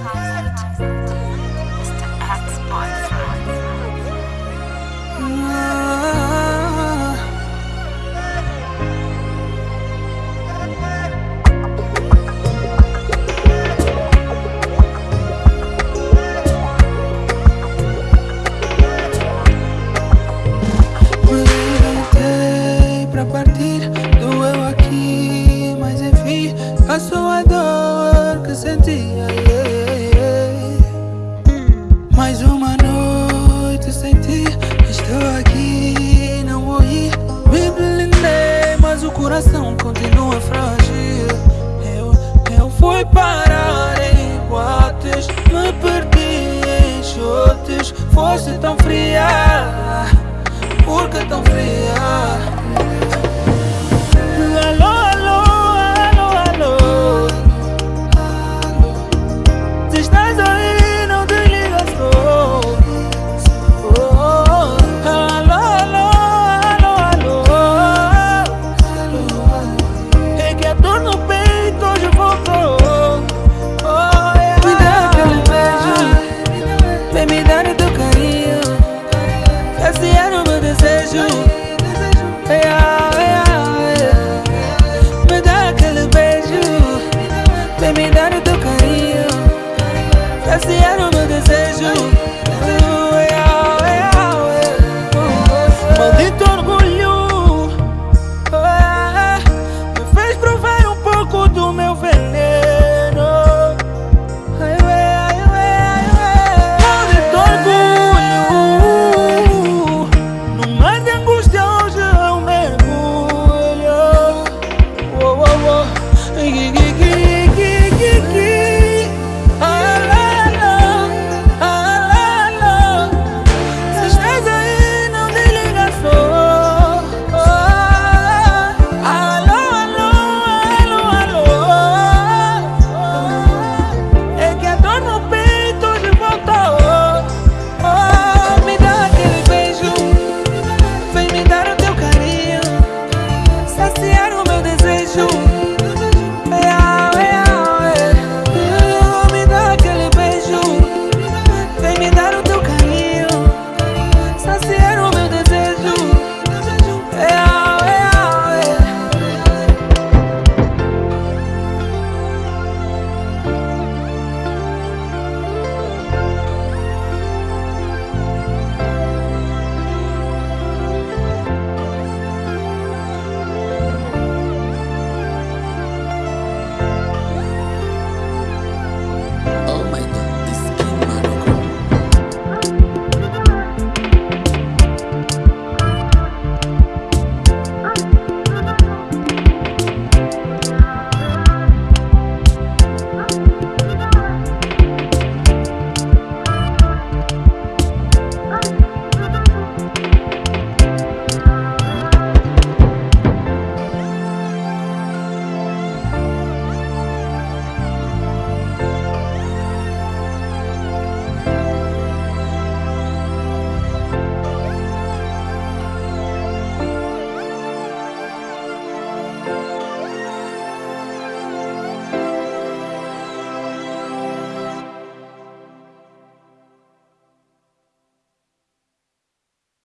好。Coração continua frágil Eu, eu fui parar em boates Me perdi em chutes Fosse tão fria Por que tão fria? Vem me dar o teu carinho. Saciar o meu desejo. my God.